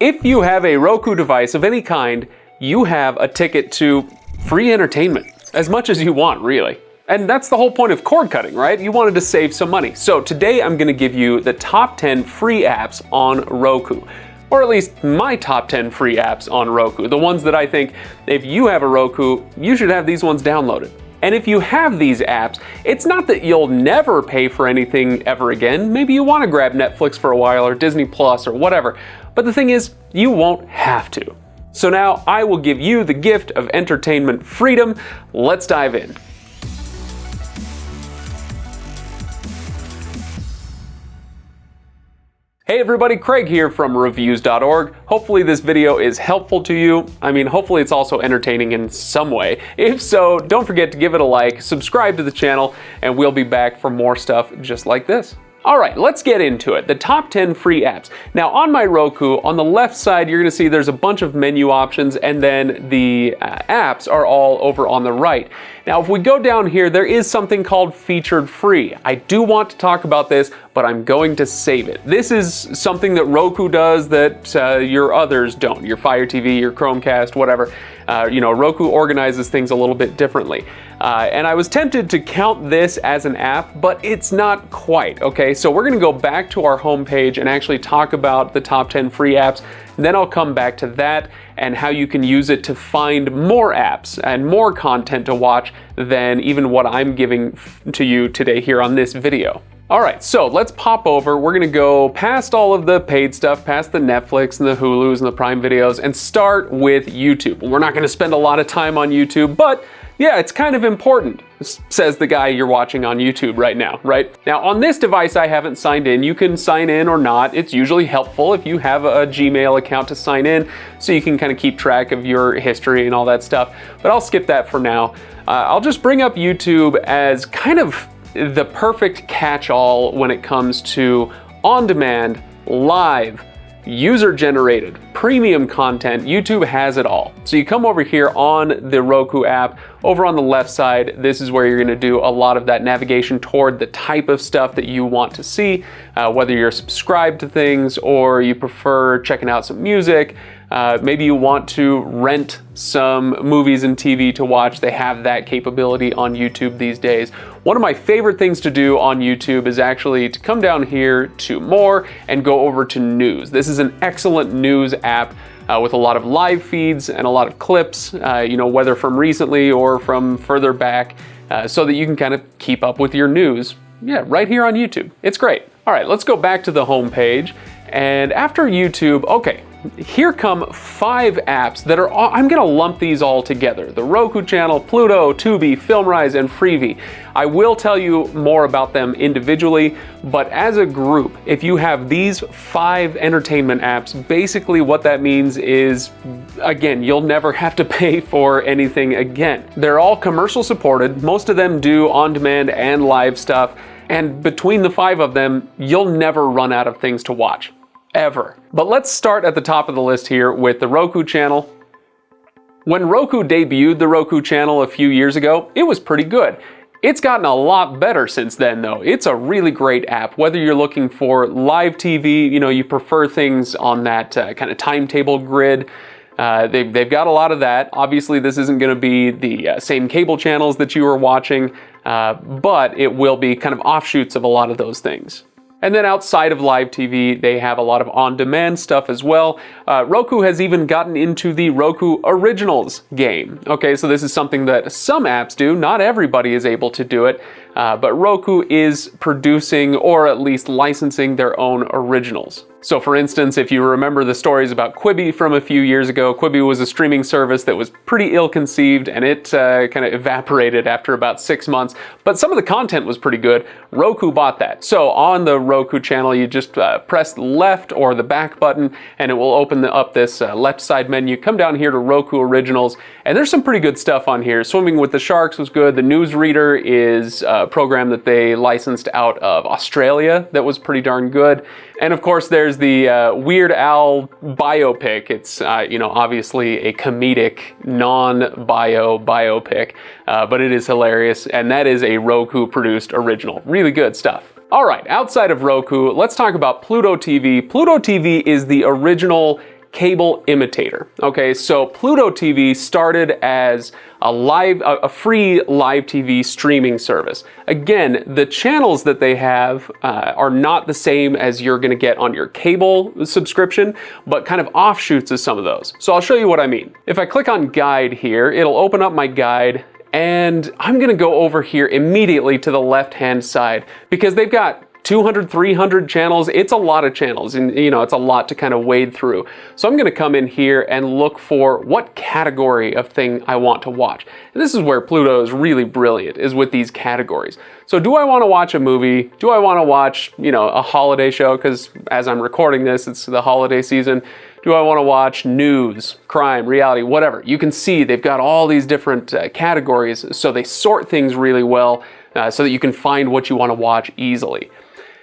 If you have a Roku device of any kind, you have a ticket to free entertainment. As much as you want, really. And that's the whole point of cord cutting, right? You wanted to save some money. So today I'm gonna give you the top 10 free apps on Roku. Or at least my top 10 free apps on Roku. The ones that I think if you have a Roku, you should have these ones downloaded. And if you have these apps, it's not that you'll never pay for anything ever again. Maybe you want to grab Netflix for a while or Disney Plus or whatever. But the thing is, you won't have to. So now I will give you the gift of entertainment freedom. Let's dive in. Hey everybody, Craig here from reviews.org. Hopefully this video is helpful to you. I mean, hopefully it's also entertaining in some way. If so, don't forget to give it a like, subscribe to the channel, and we'll be back for more stuff just like this. All right, let's get into it. The top 10 free apps. Now on my Roku, on the left side, you're gonna see there's a bunch of menu options and then the uh, apps are all over on the right. Now, if we go down here, there is something called featured free. I do want to talk about this, but I'm going to save it. This is something that Roku does that uh, your others don't. Your Fire TV, your Chromecast, whatever. Uh, you know, Roku organizes things a little bit differently. Uh, and I was tempted to count this as an app, but it's not quite, okay? So we're gonna go back to our homepage and actually talk about the top 10 free apps. Then I'll come back to that and how you can use it to find more apps and more content to watch than even what I'm giving to you today here on this video. All right, so let's pop over. We're gonna go past all of the paid stuff, past the Netflix and the Hulus and the Prime videos, and start with YouTube. We're not gonna spend a lot of time on YouTube, but yeah, it's kind of important, says the guy you're watching on YouTube right now, right? Now on this device I haven't signed in. You can sign in or not. It's usually helpful if you have a Gmail account to sign in so you can kind of keep track of your history and all that stuff. But I'll skip that for now. Uh, I'll just bring up YouTube as kind of the perfect catch-all when it comes to on-demand, live, user-generated, premium content, YouTube has it all. So you come over here on the Roku app, over on the left side, this is where you're gonna do a lot of that navigation toward the type of stuff that you want to see, uh, whether you're subscribed to things or you prefer checking out some music, uh, maybe you want to rent some movies and TV to watch. They have that capability on YouTube these days. One of my favorite things to do on YouTube is actually to come down here to more and go over to news. This is an excellent news app uh, with a lot of live feeds and a lot of clips, uh, you know, whether from recently or from further back, uh, so that you can kind of keep up with your news. Yeah, right here on YouTube. It's great. All right, let's go back to the home page. And after YouTube, okay, here come five apps that are, I'm gonna lump these all together. The Roku channel, Pluto, Tubi, FilmRise, and Freevee. I will tell you more about them individually, but as a group, if you have these five entertainment apps, basically what that means is, again, you'll never have to pay for anything again. They're all commercial supported. Most of them do on-demand and live stuff. And between the five of them, you'll never run out of things to watch ever. But let's start at the top of the list here with the Roku channel. When Roku debuted the Roku channel a few years ago, it was pretty good. It's gotten a lot better since then though. It's a really great app. Whether you're looking for live TV, you know, you prefer things on that uh, kind of timetable grid, uh, they've, they've got a lot of that. Obviously, this isn't going to be the uh, same cable channels that you are watching, uh, but it will be kind of offshoots of a lot of those things. And then outside of live TV, they have a lot of on-demand stuff as well. Uh, Roku has even gotten into the Roku Originals game. Okay, so this is something that some apps do. Not everybody is able to do it. Uh, but Roku is producing or at least licensing their own originals. So for instance, if you remember the stories about Quibi from a few years ago, Quibi was a streaming service that was pretty ill-conceived and it uh, kind of evaporated after about six months, but some of the content was pretty good. Roku bought that. So on the Roku channel, you just uh, press left or the back button and it will open the, up this uh, left side menu. Come down here to Roku Originals and there's some pretty good stuff on here. Swimming with the Sharks was good. The Newsreader is uh, a program that they licensed out of Australia that was pretty darn good. And of course, there's the uh, Weird Al biopic. It's, uh, you know, obviously a comedic, non-bio biopic, uh, but it is hilarious. And that is a Roku-produced original. Really good stuff. All right, outside of Roku, let's talk about Pluto TV. Pluto TV is the original cable imitator. Okay, so Pluto TV started as a live, a, free live TV streaming service. Again, the channels that they have uh, are not the same as you're gonna get on your cable subscription, but kind of offshoots of some of those. So I'll show you what I mean. If I click on guide here, it'll open up my guide and I'm gonna go over here immediately to the left-hand side because they've got 200, 300 channels. It's a lot of channels and you know, it's a lot to kind of wade through. So I'm gonna come in here and look for what category of thing I want to watch. And this is where Pluto is really brilliant, is with these categories. So do I wanna watch a movie? Do I wanna watch, you know, a holiday show? Because as I'm recording this, it's the holiday season. Do I wanna watch news, crime, reality, whatever? You can see they've got all these different uh, categories, so they sort things really well uh, so that you can find what you wanna watch easily.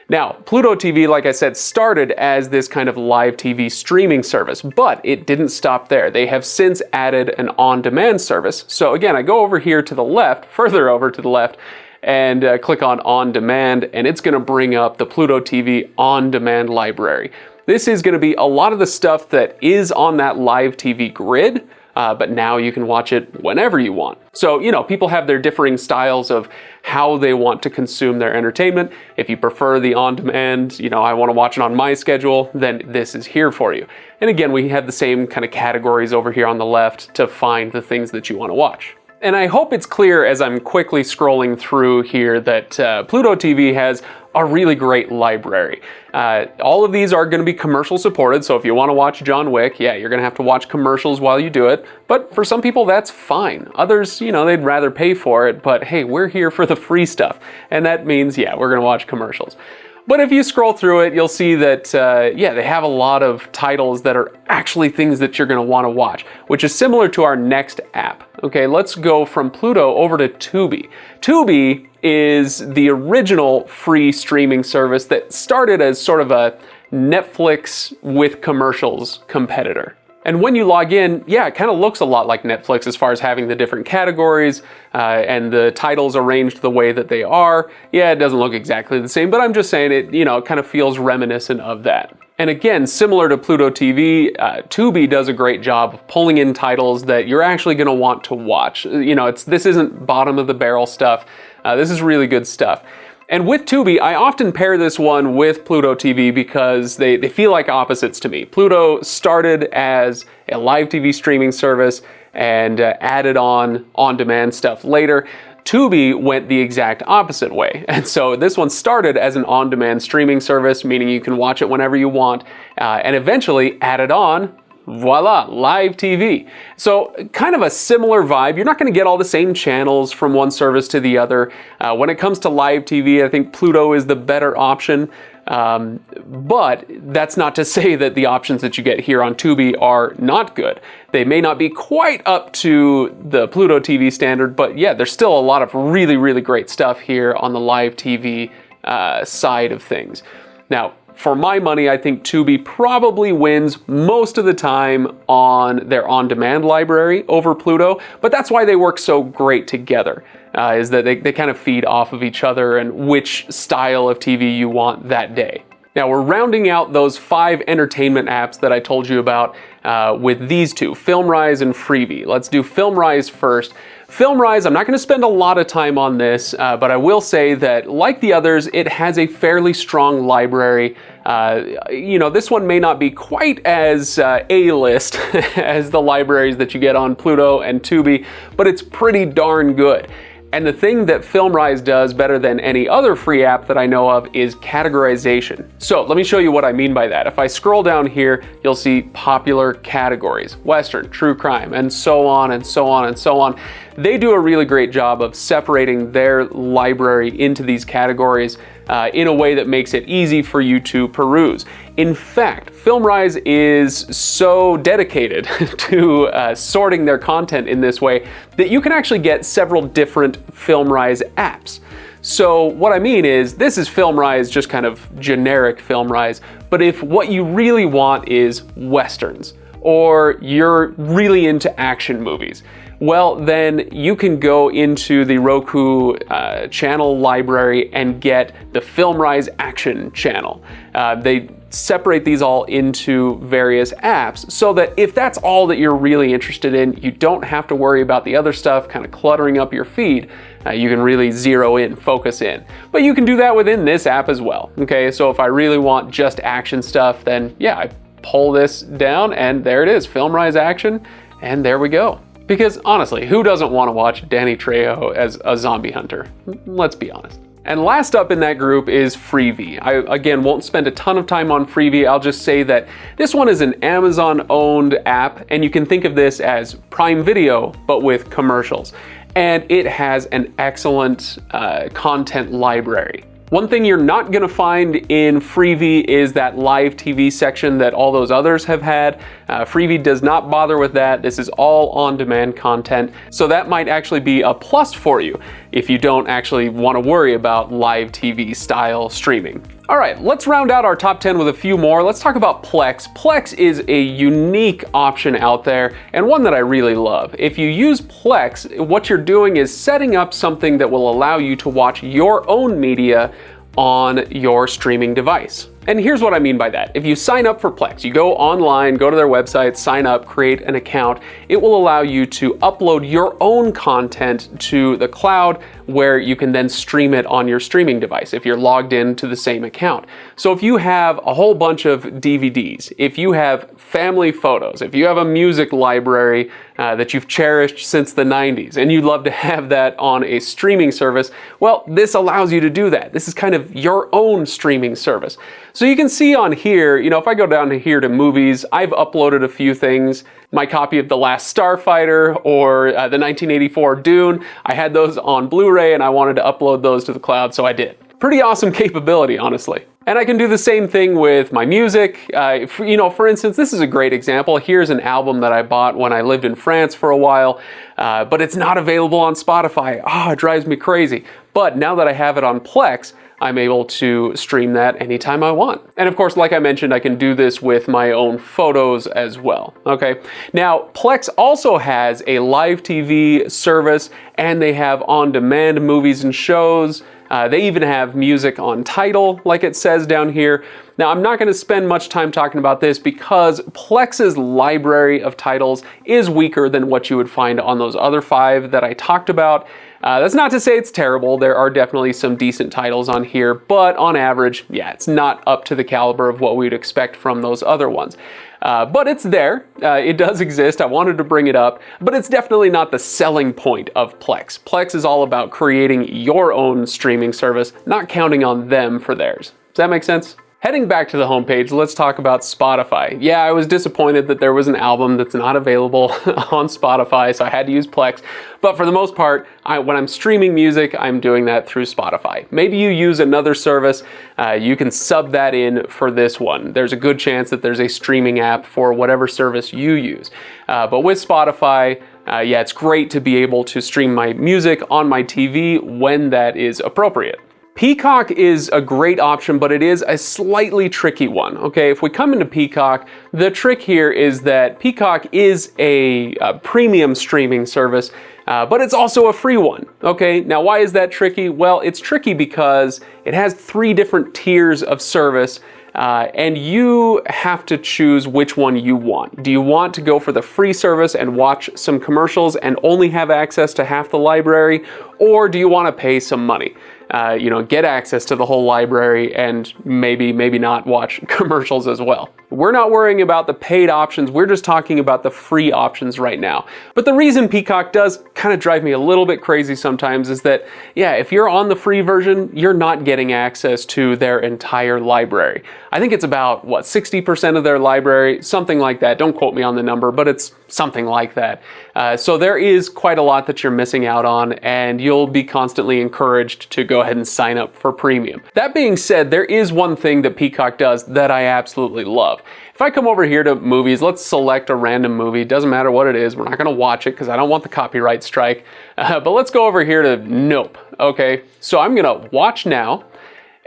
Now, Pluto TV, like I said, started as this kind of live TV streaming service, but it didn't stop there. They have since added an on-demand service. So again, I go over here to the left, further over to the left, and uh, click on on demand and it's gonna bring up the Pluto TV on demand library. This is gonna be a lot of the stuff that is on that live TV grid, uh, but now you can watch it whenever you want. So, you know, people have their differing styles of how they want to consume their entertainment. If you prefer the on-demand, you know, I want to watch it on my schedule, then this is here for you. And again, we have the same kind of categories over here on the left to find the things that you want to watch. And I hope it's clear as I'm quickly scrolling through here that uh, Pluto TV has a really great library. Uh, all of these are going to be commercial supported, so if you want to watch John Wick, yeah, you're going to have to watch commercials while you do it. But for some people, that's fine. Others, you know, they'd rather pay for it, but hey, we're here for the free stuff. And that means, yeah, we're going to watch commercials. But if you scroll through it, you'll see that, uh, yeah, they have a lot of titles that are actually things that you're gonna wanna watch, which is similar to our next app. Okay, let's go from Pluto over to Tubi. Tubi is the original free streaming service that started as sort of a Netflix with commercials competitor. And when you log in, yeah, it kind of looks a lot like Netflix as far as having the different categories uh, and the titles arranged the way that they are. Yeah, it doesn't look exactly the same, but I'm just saying it, you know, it kind of feels reminiscent of that. And again, similar to Pluto TV, uh, Tubi does a great job of pulling in titles that you're actually going to want to watch. You know, it's this isn't bottom of the barrel stuff. Uh, this is really good stuff. And with Tubi, I often pair this one with Pluto TV because they, they feel like opposites to me. Pluto started as a live TV streaming service and uh, added on on-demand stuff later. Tubi went the exact opposite way. And so this one started as an on-demand streaming service, meaning you can watch it whenever you want, uh, and eventually added on voila, live TV. So kind of a similar vibe. You're not going to get all the same channels from one service to the other. Uh, when it comes to live TV, I think Pluto is the better option. Um, but that's not to say that the options that you get here on Tubi are not good. They may not be quite up to the Pluto TV standard, but yeah, there's still a lot of really, really great stuff here on the live TV uh, side of things. Now, for my money, I think Tubi probably wins most of the time on their on-demand library over Pluto, but that's why they work so great together, uh, is that they, they kind of feed off of each other and which style of TV you want that day. Now we're rounding out those five entertainment apps that I told you about uh, with these two, FilmRise and Freevee. Let's do FilmRise first. FilmRise, I'm not going to spend a lot of time on this, uh, but I will say that like the others, it has a fairly strong library. Uh, you know, this one may not be quite as uh, A-list as the libraries that you get on Pluto and Tubi, but it's pretty darn good. And the thing that FilmRise does better than any other free app that I know of is categorization. So let me show you what I mean by that. If I scroll down here, you'll see popular categories, Western, true crime, and so on and so on and so on. They do a really great job of separating their library into these categories uh, in a way that makes it easy for you to peruse. In fact, FilmRise is so dedicated to uh, sorting their content in this way that you can actually get several different FilmRise apps. So what I mean is this is FilmRise, just kind of generic FilmRise, but if what you really want is Westerns, or you're really into action movies, well, then you can go into the Roku uh, channel library and get the FilmRise Action channel. Uh, they separate these all into various apps so that if that's all that you're really interested in, you don't have to worry about the other stuff kind of cluttering up your feed. Uh, you can really zero in, focus in. But you can do that within this app as well. Okay, so if I really want just action stuff, then yeah, I pull this down and there it is, FilmRise Action, and there we go. Because honestly, who doesn't want to watch Danny Trejo as a zombie hunter? Let's be honest. And last up in that group is Freevee. I, again, won't spend a ton of time on Freevee. I'll just say that this one is an Amazon-owned app, and you can think of this as Prime Video, but with commercials. And it has an excellent uh, content library. One thing you're not gonna find in Freevee is that live TV section that all those others have had. Uh, Freevee does not bother with that. This is all on-demand content. So that might actually be a plus for you if you don't actually wanna worry about live TV style streaming. All right, let's round out our top 10 with a few more. Let's talk about Plex. Plex is a unique option out there and one that I really love. If you use Plex, what you're doing is setting up something that will allow you to watch your own media on your streaming device. And here's what I mean by that. If you sign up for Plex, you go online, go to their website, sign up, create an account, it will allow you to upload your own content to the cloud where you can then stream it on your streaming device if you're logged in to the same account. So if you have a whole bunch of DVDs, if you have family photos, if you have a music library uh, that you've cherished since the 90s and you'd love to have that on a streaming service, well, this allows you to do that. This is kind of your own streaming service. So you can see on here, you know, if I go down to here to movies, I've uploaded a few things. My copy of The Last Starfighter or uh, the 1984 Dune, I had those on Blu-ray and I wanted to upload those to the cloud, so I did. Pretty awesome capability, honestly. And I can do the same thing with my music. Uh, for, you know, for instance, this is a great example. Here's an album that I bought when I lived in France for a while, uh, but it's not available on Spotify. Oh, it drives me crazy. But now that I have it on Plex, I'm able to stream that anytime I want. And of course, like I mentioned, I can do this with my own photos as well, okay? Now, Plex also has a live TV service and they have on-demand movies and shows. Uh, they even have music on title, like it says down here. Now, I'm not going to spend much time talking about this because Plex's library of titles is weaker than what you would find on those other five that I talked about. Uh, that's not to say it's terrible. There are definitely some decent titles on here, but on average, yeah, it's not up to the caliber of what we'd expect from those other ones. Uh, but it's there. Uh, it does exist. I wanted to bring it up, but it's definitely not the selling point of Plex. Plex is all about creating your own streaming service, not counting on them for theirs. Does that make sense? Heading back to the homepage, let's talk about Spotify. Yeah, I was disappointed that there was an album that's not available on Spotify, so I had to use Plex. But for the most part, I, when I'm streaming music, I'm doing that through Spotify. Maybe you use another service, uh, you can sub that in for this one. There's a good chance that there's a streaming app for whatever service you use. Uh, but with Spotify, uh, yeah, it's great to be able to stream my music on my TV when that is appropriate. Peacock is a great option, but it is a slightly tricky one, okay? If we come into Peacock, the trick here is that Peacock is a, a premium streaming service, uh, but it's also a free one, okay? Now, why is that tricky? Well, it's tricky because it has three different tiers of service, uh, and you have to choose which one you want. Do you want to go for the free service and watch some commercials and only have access to half the library, or do you want to pay some money? Uh, you know, get access to the whole library and maybe, maybe not watch commercials as well. We're not worrying about the paid options, we're just talking about the free options right now. But the reason Peacock does kind of drive me a little bit crazy sometimes is that, yeah, if you're on the free version, you're not getting access to their entire library. I think it's about, what, 60% of their library, something like that. Don't quote me on the number, but it's something like that. Uh, so there is quite a lot that you're missing out on, and you'll be constantly encouraged to go ahead and sign up for premium. That being said, there is one thing that Peacock does that I absolutely love. If I come over here to movies, let's select a random movie. Doesn't matter what it is. We're not going to watch it because I don't want the copyright strike. Uh, but let's go over here to Nope. Okay, so I'm going to watch now.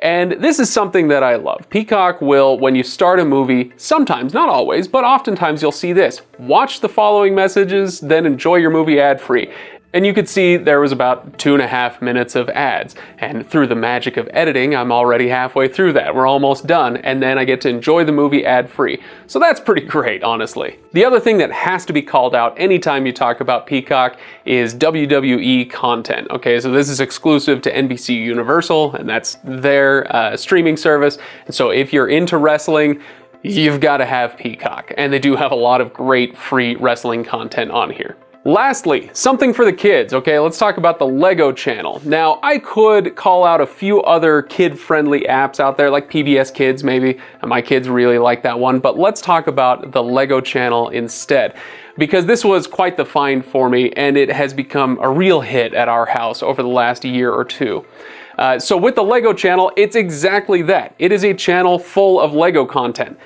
And this is something that I love. Peacock will, when you start a movie, sometimes, not always, but oftentimes you'll see this. Watch the following messages, then enjoy your movie ad-free. And you could see there was about two and a half minutes of ads. And through the magic of editing, I'm already halfway through that. We're almost done. And then I get to enjoy the movie ad-free. So that's pretty great, honestly. The other thing that has to be called out anytime you talk about Peacock is WWE content. Okay, so this is exclusive to NBC Universal, and that's their uh, streaming service. And so if you're into wrestling, you've got to have Peacock. And they do have a lot of great free wrestling content on here. Lastly, something for the kids, okay? Let's talk about the LEGO channel. Now, I could call out a few other kid-friendly apps out there, like PBS Kids maybe. My kids really like that one, but let's talk about the LEGO channel instead. Because this was quite the find for me, and it has become a real hit at our house over the last year or two. Uh, so with the LEGO channel, it's exactly that. It is a channel full of LEGO content.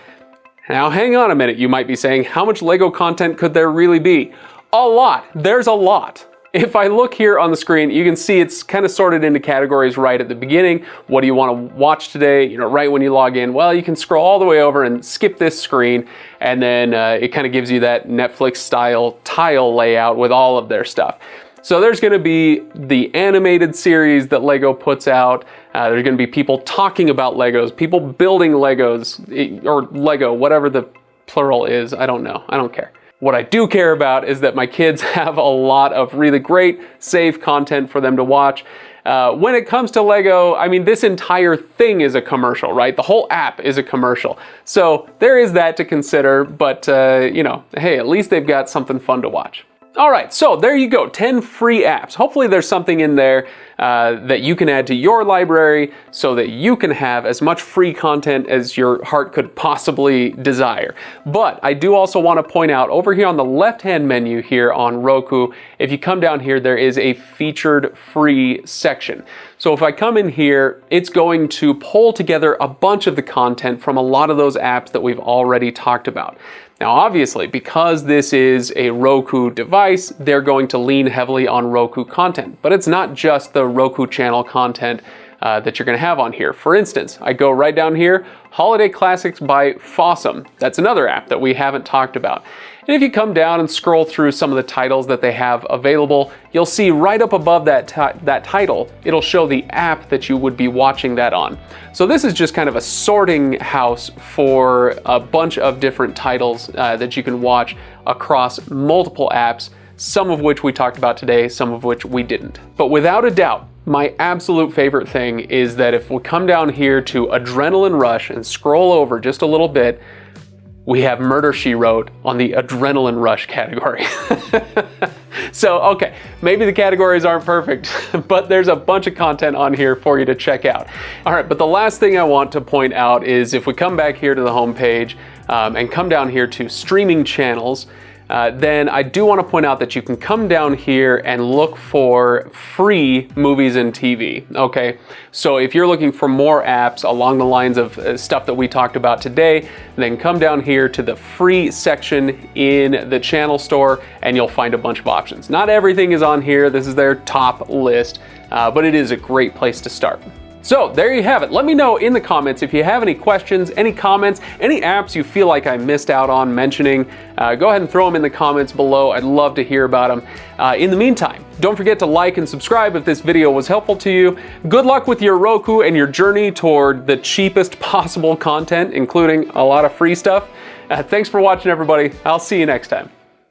Now hang on a minute, you might be saying, how much LEGO content could there really be? A lot. There's a lot. If I look here on the screen, you can see it's kind of sorted into categories right at the beginning. What do you want to watch today? You know, right when you log in. Well, you can scroll all the way over and skip this screen, and then uh, it kind of gives you that Netflix style tile layout with all of their stuff. So there's going to be the animated series that LEGO puts out. Uh, there's going to be people talking about Legos, people building Legos, eh, or Lego, whatever the plural is. I don't know. I don't care. What I do care about is that my kids have a lot of really great, safe content for them to watch. Uh, when it comes to Lego, I mean, this entire thing is a commercial, right? The whole app is a commercial. So there is that to consider, but uh, you know, hey, at least they've got something fun to watch. All right, so there you go, 10 free apps. Hopefully there's something in there uh, that you can add to your library so that you can have as much free content as your heart could possibly desire. But I do also want to point out over here on the left-hand menu here on Roku, if you come down here, there is a featured free section. So if I come in here, it's going to pull together a bunch of the content from a lot of those apps that we've already talked about. Now obviously, because this is a Roku device, they're going to lean heavily on Roku content. But it's not just the Roku channel content uh, that you're going to have on here. For instance, I go right down here, Holiday Classics by Fawesome. That's another app that we haven't talked about. And if you come down and scroll through some of the titles that they have available, you'll see right up above that, that title, it'll show the app that you would be watching that on. So this is just kind of a sorting house for a bunch of different titles uh, that you can watch across multiple apps, some of which we talked about today, some of which we didn't. But without a doubt, my absolute favorite thing is that if we come down here to Adrenaline Rush and scroll over just a little bit, we have Murder, She Wrote on the Adrenaline Rush category. so, okay, maybe the categories aren't perfect, but there's a bunch of content on here for you to check out. All right, but the last thing I want to point out is if we come back here to the homepage um, and come down here to streaming channels, uh, then I do want to point out that you can come down here and look for free movies and TV, okay? So if you're looking for more apps along the lines of uh, stuff that we talked about today, then come down here to the free section in the channel store and you'll find a bunch of options. Not everything is on here, this is their top list, uh, but it is a great place to start. So there you have it. Let me know in the comments if you have any questions, any comments, any apps you feel like I missed out on mentioning. Uh, go ahead and throw them in the comments below. I'd love to hear about them. Uh, in the meantime, don't forget to like and subscribe if this video was helpful to you. Good luck with your Roku and your journey toward the cheapest possible content, including a lot of free stuff. Uh, thanks for watching, everybody. I'll see you next time.